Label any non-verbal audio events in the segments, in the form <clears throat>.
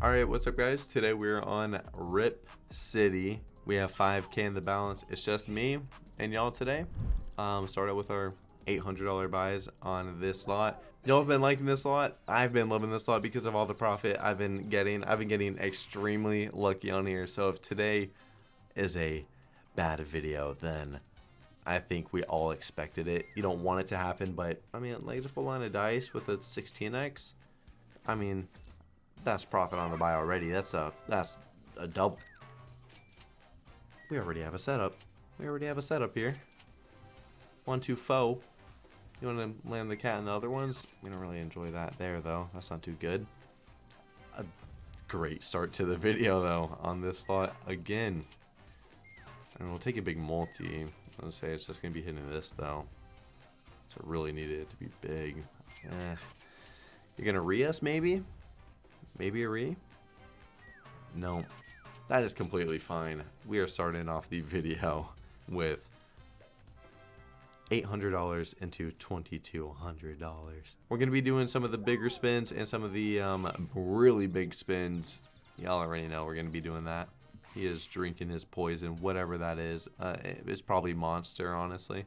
All right, what's up, guys? Today we're on Rip City. We have 5K in the balance. It's just me and y'all today. Um, started with our $800 buys on this lot. Y'all have been liking this lot. I've been loving this lot because of all the profit I've been getting. I've been getting extremely lucky on here. So if today is a bad video, then I think we all expected it. You don't want it to happen, but I mean, like a full line of dice with a 16x. I mean, that's profit on the buy already. That's a that's a double. We already have a setup. We already have a setup here. One, two, foe. You want to land the cat in the other ones? We don't really enjoy that there, though. That's not too good. A great start to the video, though, on this slot again. And we'll take a big multi. I will say it's just going to be hitting this, though. So really needed it to be big. Eh. You're going to re us, maybe? Maybe a re? No. That is completely fine. We are starting off the video with $800 into $2,200. We're going to be doing some of the bigger spins and some of the um, really big spins. Y'all already know we're going to be doing that. He is drinking his poison, whatever that is. Uh, it's probably Monster, honestly.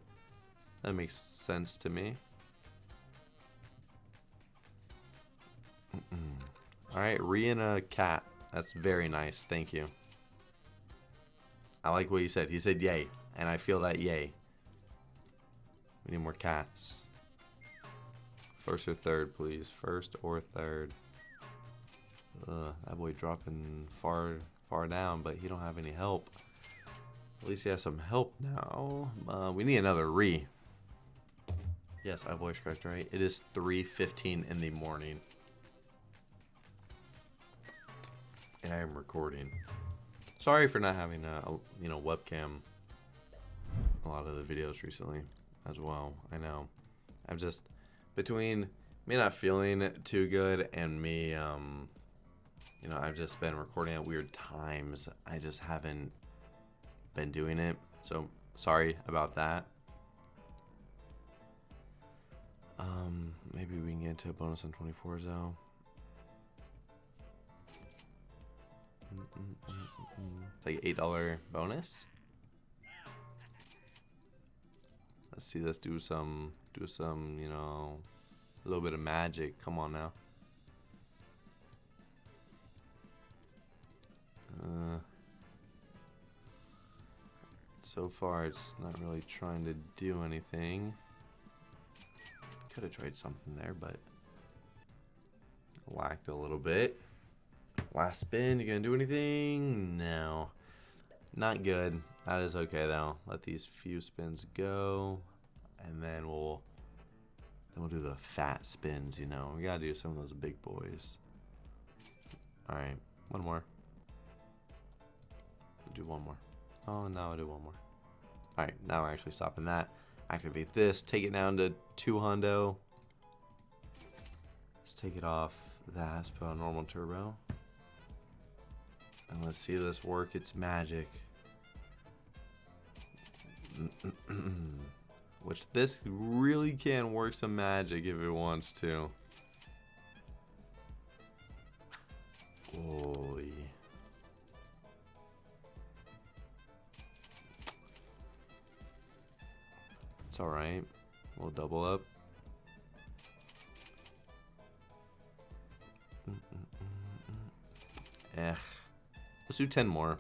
That makes sense to me. Mm -mm. Alright, re and a cat. That's very nice. Thank you. I like what he said. He said yay. And I feel that yay. We need more cats. First or third, please. First or third. Ugh, that boy dropping far far down, but he don't have any help. At least he has some help now. Uh, we need another re. Yes, I voice correct, right? It is 3.15 in the morning. I am recording. Sorry for not having a, you know webcam a lot of the videos recently as well. I know. I'm just between me not feeling too good and me um you know, I've just been recording at weird times. I just haven't been doing it. So sorry about that. Um, maybe we can get to a bonus on 24s though. Mm, mm, mm, it's like eight dollar bonus. Let's see. Let's do some. Do some. You know, a little bit of magic. Come on now. Uh, so far, it's not really trying to do anything. Could have tried something there, but lacked a little bit. Last spin, you gonna do anything? No. Not good. That is okay though. Let these few spins go. And then we'll then we'll do the fat spins, you know. We gotta do some of those big boys. Alright, one more. We'll do one more. Oh no, I'll do one more. Alright, now we're actually stopping that. Activate this, take it down to two hundo. Let's take it off that, put on normal turbo. And let's see this work its magic. <clears throat> Which this really can work some magic if it wants to. Holy. It's alright. We'll double up. Eh. Let's do 10 more.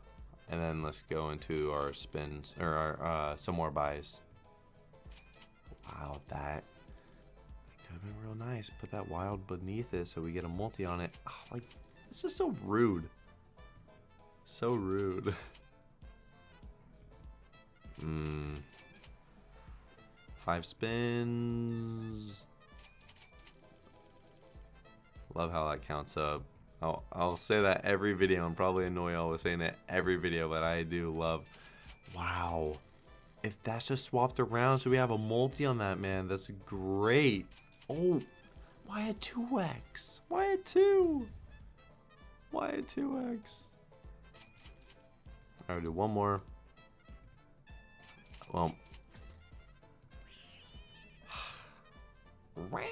And then let's go into our spins, or our, uh, some more buys. Wow, that could have been real nice. Put that wild beneath it so we get a multi on it. Oh, like, this is so rude. So rude. <laughs> Hmm. Five spins. Love how that counts up. I'll, I'll say that every video and probably annoy y'all with saying it every video, but I do love. Wow. If that's just swapped around, so we have a multi on that, man. That's great. Oh, why a 2x? Why a 2? Why a 2x? I'll do one more. Well. <sighs> Alright.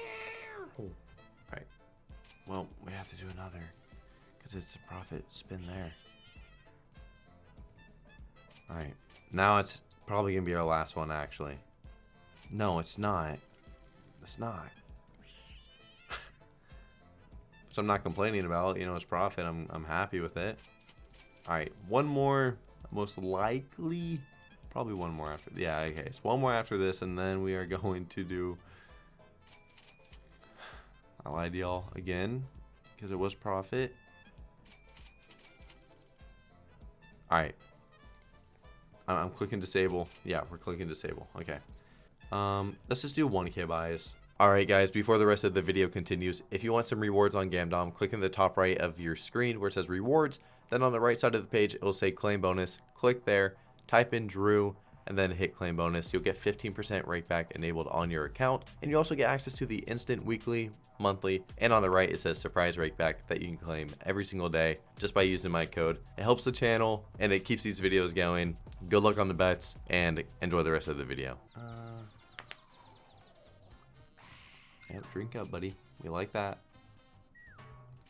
Well, we have to do another. Because it's a profit spin there. Alright. Now it's probably going to be our last one, actually. No, it's not. It's not. <laughs> Which I'm not complaining about. You know, it's profit. I'm, I'm happy with it. Alright, one more. Most likely. Probably one more after. Yeah, okay. It's one more after this, and then we are <laughs> going to do... <sighs> I'll ideal again. Because it was profit. Alright. I'm clicking disable. Yeah, we're clicking disable. Okay. Um, let's just do 1k buys. Alright guys, before the rest of the video continues, if you want some rewards on Gamdom, click in the top right of your screen where it says rewards. Then on the right side of the page, it will say claim bonus. Click there, type in Drew, and then hit claim bonus. You'll get 15% rakeback enabled on your account. And you also get access to the instant weekly, monthly, and on the right it says surprise rakeback that you can claim every single day just by using my code. It helps the channel and it keeps these videos going. Good luck on the bets and enjoy the rest of the video. Uh, yeah, drink up, buddy. We like that.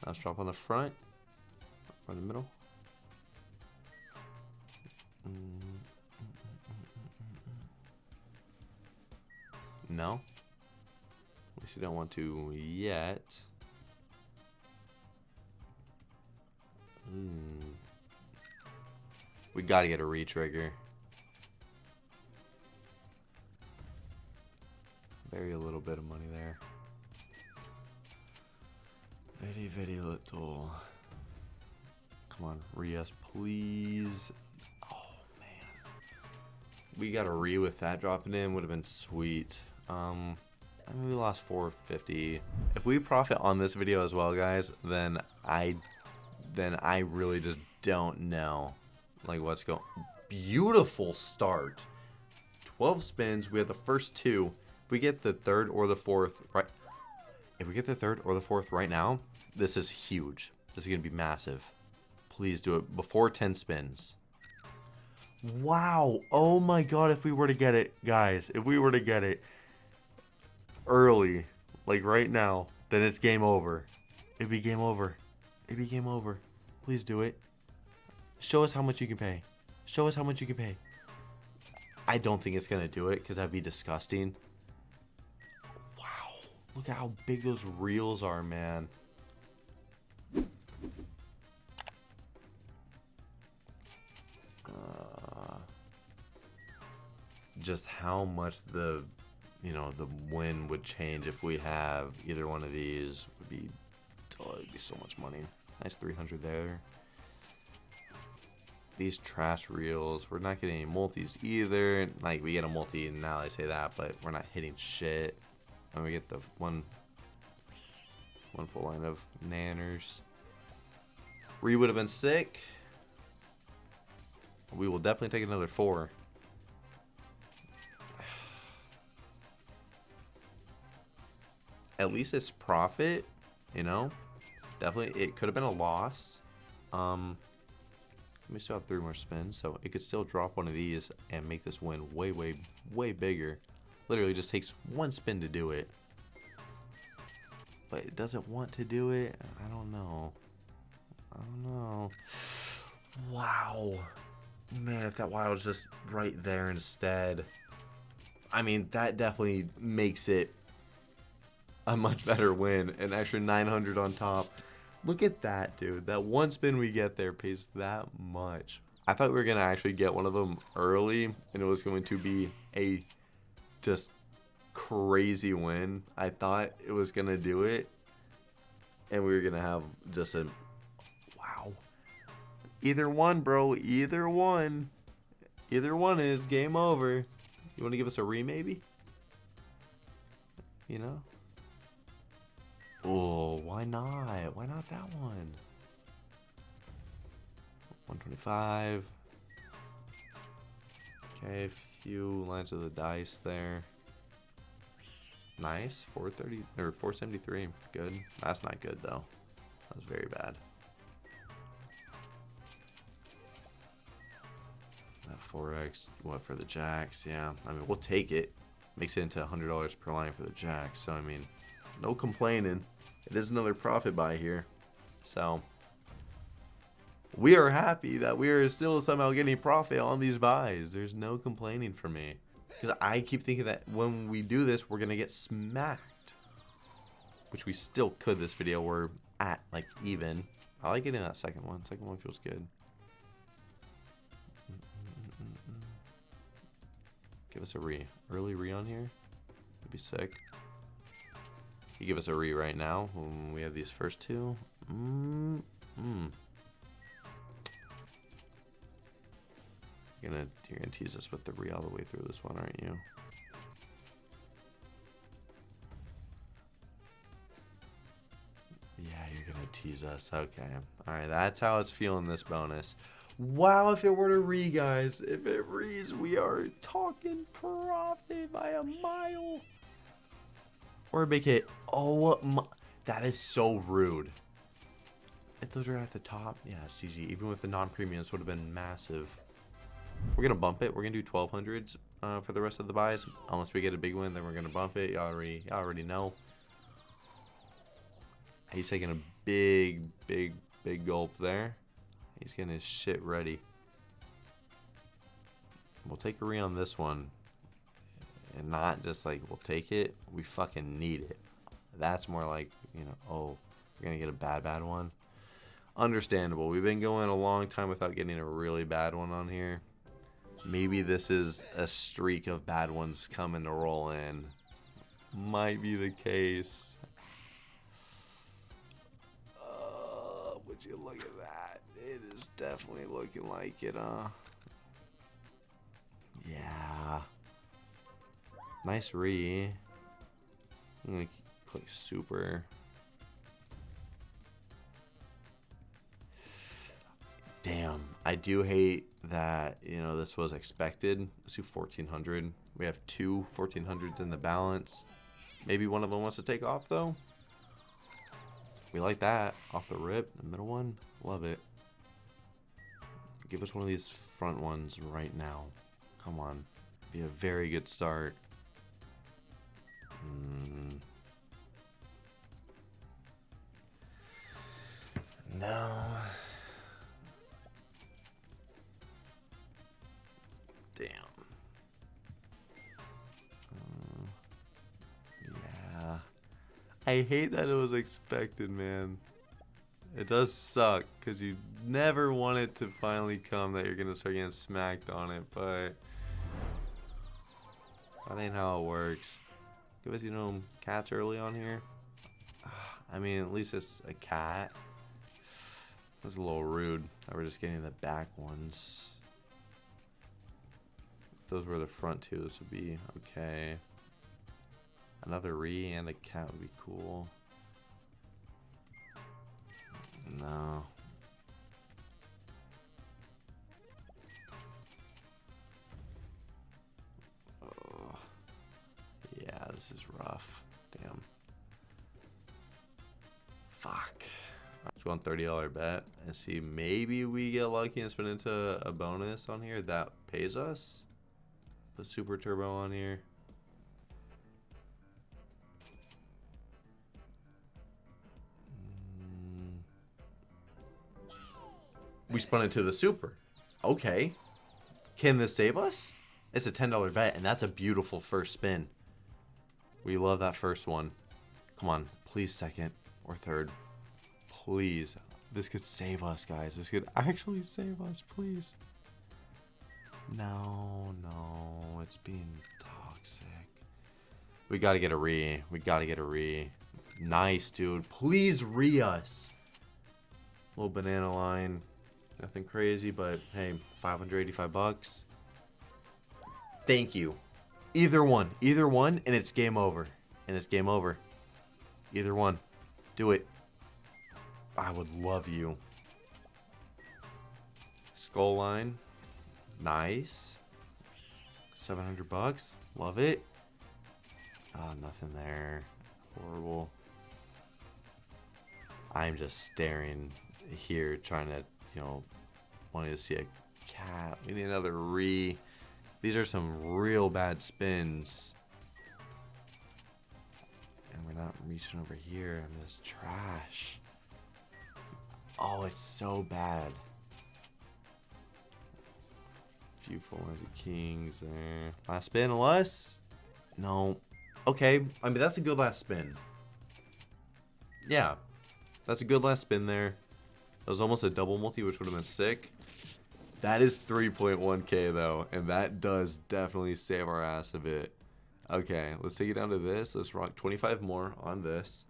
Let's drop on the front or the middle. Mm. No. At least you don't want to yet. Hmm. We gotta get a retrigger. Very a little bit of money there. Very, very little. Come on, re-us, please. Oh, man. We got a re with that dropping in. Would have been sweet. Um, I mean, we lost 450. If we profit on this video as well, guys, then I, then I really just don't know, like what's going. Beautiful start. 12 spins. We have the first two. If we get the third or the fourth, right? If we get the third or the fourth right now, this is huge. This is gonna be massive. Please do it before 10 spins. Wow. Oh my god, if we were to get it, guys, if we were to get it early, like right now, then it's game over. It'd be game over. It'd be game over. Please do it. Show us how much you can pay. Show us how much you can pay. I don't think it's going to do it because that'd be disgusting. Wow. Look at how big those reels are, man. Uh, just how much the you know, the win would change if we have either one of these. Would be, oh, it'd be so much money. Nice 300 there. These trash reels, we're not getting any multis either. Like, we get a multi, now I say that, but we're not hitting shit. And we get the one, one full line of nanners. Re would have been sick. We will definitely take another four. At least it's profit, you know? Definitely, it could have been a loss. Um, we still have three more spins, so it could still drop one of these and make this win way, way, way bigger. Literally just takes one spin to do it. But it doesn't want to do it. I don't know. I don't know. Wow. Man, if that wild was just right there instead. I mean, that definitely makes it a much better win. An extra 900 on top. Look at that, dude. That one spin we get there pays that much. I thought we were going to actually get one of them early, and it was going to be a just crazy win. I thought it was going to do it, and we were going to have just a... Wow. Either one, bro. Either one. Either one is game over. You want to give us a re, maybe? You know? Oh, why not? Why not that one? 125. Okay, a few lines of the dice there. Nice. 430 or 473. Good. That's not good though. That was very bad. That 4x, what for the jacks? Yeah, I mean, we'll take it. Makes it into $100 per line for the jacks. So, I mean, no complaining. It is another profit buy here. So, we are happy that we are still somehow getting profit on these buys. There's no complaining for me. Because I keep thinking that when we do this, we're going to get smacked. Which we still could this video. We're at, like, even. I like getting that second one. Second one feels good. Give us a re. Early re on here. Would be sick. You give us a re right now we have these first two. Mm, mm. You're gonna you're gonna tease us with the re all the way through this one, aren't you? Yeah, you're gonna tease us. Okay. Alright, that's how it's feeling this bonus. Wow, if it were to re, guys. If it rees, we are talking profit by a mile. Or a big hit. Oh, my, that is so rude. If those are at the top, yeah, it's GG. Even with the non-premiums, would have been massive. We're going to bump it. We're going to do 1200s uh, for the rest of the buys. Unless we get a big win, then we're going to bump it. Y'all already, already know. He's taking a big, big, big gulp there. He's getting his shit ready. We'll take a re on this one. And not just like, we'll take it. We fucking need it. That's more like, you know, oh, we're to get a bad, bad one. Understandable. We've been going a long time without getting a really bad one on here. Maybe this is a streak of bad ones coming to roll in. Might be the case. Uh, would you look at that? It is definitely looking like it, uh. Yeah. Nice re. I'm gonna click super. Damn, I do hate that, you know, this was expected. Let's do 1400. We have two 1400s in the balance. Maybe one of them wants to take off, though. We like that. Off the rip, the middle one. Love it. Give us one of these front ones right now. Come on. Be a very good start. Mm. No. Damn. Uh, yeah. I hate that it was expected, man. It does suck because you never want it to finally come that you're going to start getting smacked on it, but that ain't how it works. Give us, you know, cats early on here. <sighs> I mean, at least it's a cat. <sighs> That's a little rude that we're just getting the back ones. If those were the front two, this would be okay. Another re and a cat would be cool. No. Yeah, this is rough. Damn. Fuck. Go on $30 bet and see maybe we get lucky and spin into a bonus on here that pays us. Put super turbo on here. We spun into the super. Okay. Can this save us? It's a $10 bet, and that's a beautiful first spin. We love that first one. Come on, please second or third. Please. This could save us, guys. This could actually save us, please. No, no, it's being toxic. We gotta get a re. We gotta get a re. Nice, dude. Please re us. Little banana line. Nothing crazy, but hey, 585 bucks. Thank you. Either one. Either one, and it's game over. And it's game over. Either one. Do it. I would love you. Skull line. Nice. 700 bucks. Love it. Oh, nothing there. Horrible. I'm just staring here trying to you know, wanting to see a cat. We need another re. These are some real bad spins. And we're not reaching over here in this trash. Oh, it's so bad. A Few full of kings there. Last spin, unless... No. Okay, I mean, that's a good last spin. Yeah. That's a good last spin there. That was almost a double multi, which would have been sick. That is 3.1k though, and that does definitely save our ass a bit. Okay, let's take it down to this. Let's rock 25 more on this.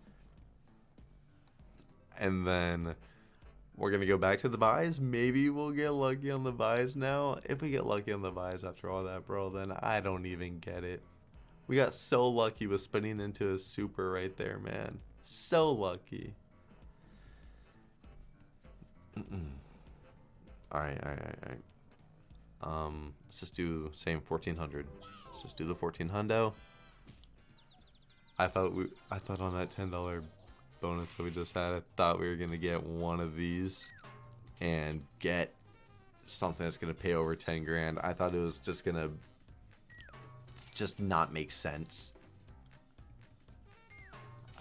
And then we're going to go back to the buys. Maybe we'll get lucky on the buys now. If we get lucky on the buys after all that, bro, then I don't even get it. We got so lucky with spinning into a super right there, man. So lucky. Mm -mm. All right, all right, all right. Um, let's just do same 1400. Let's just do the 14 hundo. I thought we, I thought on that $10 bonus that we just had, I thought we were gonna get one of these and get something that's gonna pay over 10 grand. I thought it was just gonna just not make sense.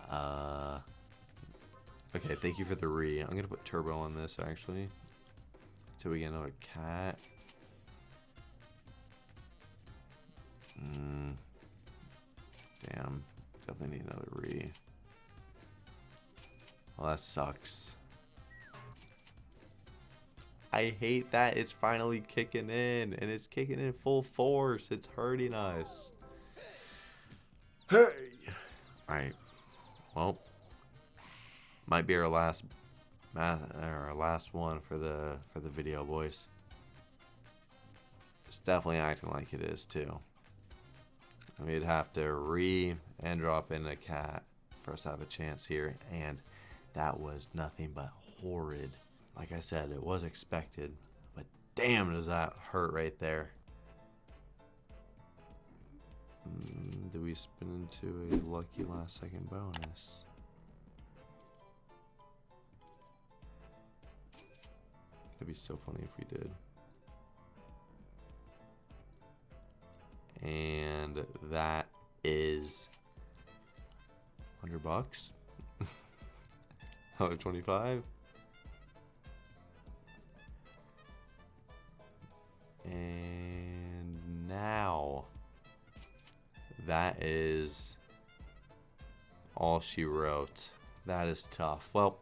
Uh, okay, thank you for the re. I'm gonna put turbo on this actually. Till we get another cat. Mm. Damn. Definitely need another re. Well, that sucks. I hate that it's finally kicking in and it's kicking in full force. It's hurting us. Hey. All right. Well, might be our last our last one for the for the video, boys. It's definitely acting like it is too. We'd have to re and drop in a cat to have a chance here, and that was nothing but horrid. Like I said, it was expected, but damn does that hurt right there. Mm, do we spin into a lucky last second bonus? That'd be so funny if we did. And that is 100 bucks. <laughs> Another 25. And now that is all she wrote. That is tough. Well,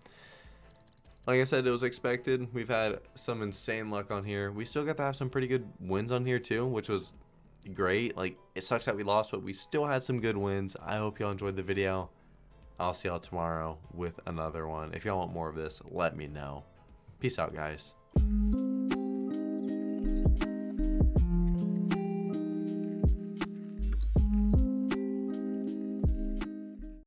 like I said, it was expected. We've had some insane luck on here. We still got to have some pretty good wins on here too, which was great. Like, it sucks that we lost, but we still had some good wins. I hope y'all enjoyed the video. I'll see y'all tomorrow with another one. If y'all want more of this, let me know. Peace out, guys.